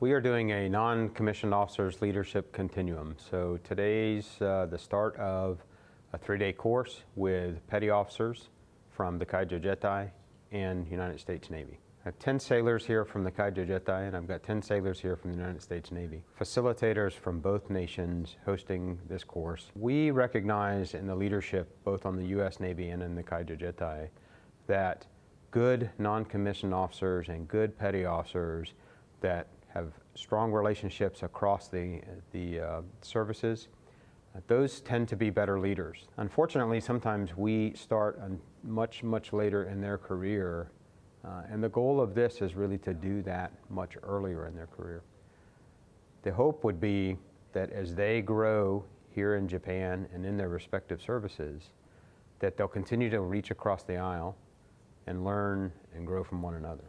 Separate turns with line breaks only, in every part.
We are doing a non-commissioned officers leadership continuum. So today's uh, the start of a three-day course with petty officers from the Kaijo Jieitai and United States Navy. I have 10 sailors here from the Kaijo Jieitai and I've got 10 sailors here from the United States Navy. Facilitators from both nations hosting this course. We recognize in the leadership, both on the U.S. Navy and in the Kaijo Jieitai, that good non-commissioned officers and good petty officers that have strong relationships across the, the uh, services, those tend to be better leaders. Unfortunately, sometimes we start much, much later in their career uh, and the goal of this is really to do that much earlier in their career. The hope would be that as they grow here in Japan and in their respective services, that they'll continue to reach across the aisle and learn and grow from one another.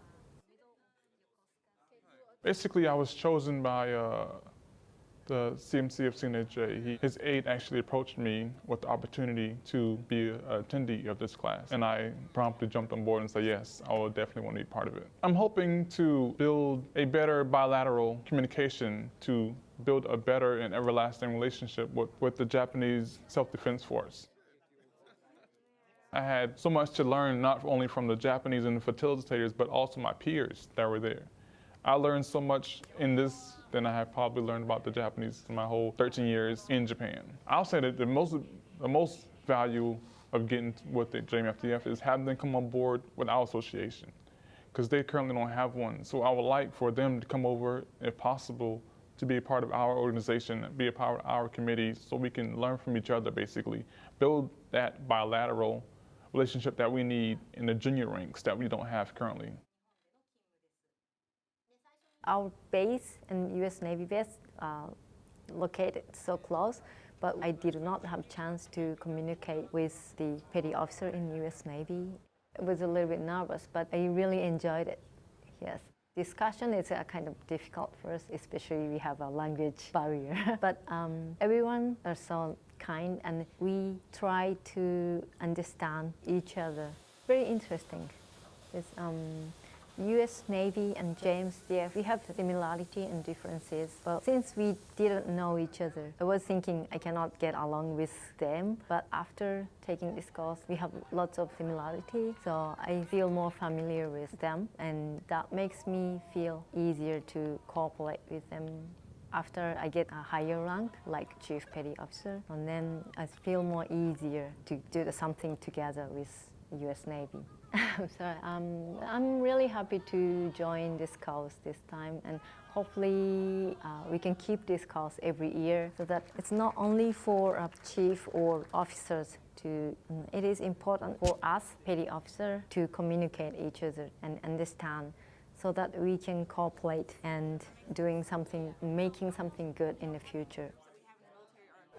Basically, I was chosen by uh, the CMC of CNHJ, he, his aide actually approached me with the opportunity to be an attendee of this class. And I promptly jumped on board and said, yes, I will definitely want to be part of it. I'm hoping to build a better bilateral communication to build a better and everlasting relationship with, with the Japanese Self-Defense Force. I had so much to learn, not only from the Japanese and the facilitators, but also my peers that were there. I learned so much in this than I have probably learned about the Japanese in my whole 13 years in Japan. I'll say that the most, the most value of getting with the JMSDF is having them come on board with our association because they currently don't have one. So I would like for them to come over, if possible, to be a part of our organization, be a part of our committee so we can learn from each other basically, build that bilateral relationship that we need in the junior ranks that we don't have currently.
Our base and U.S. Navy base uh, located so close, but I did not have chance to communicate with the petty officer in U.S. Navy. It was a little bit nervous, but I really enjoyed it, yes. Discussion is uh, kind of difficult for us, especially we have a language barrier. but um, everyone are so kind and we try to understand each other. Very interesting. It's, um, US Navy and James JMSDF, we have similarity and differences. But since we didn't know each other, I was thinking I cannot get along with them. But after taking this course, we have lots of similarity. So I feel more familiar with them and that makes me feel easier to cooperate with them after I get a higher rank, like Chief Petty Officer, and then I feel more easier to do something together with US Navy. I'm. Um, I'm really happy to join this course this time and hopefully uh, we can keep this course every year so that it's not only for uh, chief or officers to, mm, it is important for us, petty officer, to communicate each other and understand so that we can cooperate and doing something, making something good in the future.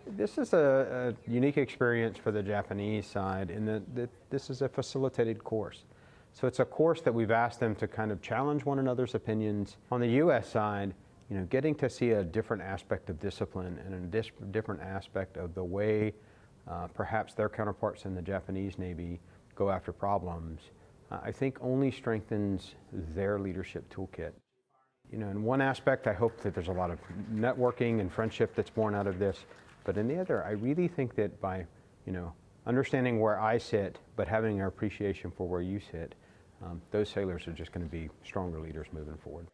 This is a, a, unique experience for the Japanese side in that, this is a facilitated course. So it's a course that we've asked them to kind of challenge one another's opinions. On the U.S. side, you know, getting to see a different aspect of discipline and a different aspect of the way uh, perhaps their counterparts in the Japanese Navy go after problems, uh, I think only strengthens their leadership toolkit. You know, in one aspect, I hope that there's a lot of networking and friendship that's born out of this. But in the other, I really think that by, you know, understanding where I sit, but having an appreciation for where you sit, um, those sailors are just going to be stronger leaders moving forward.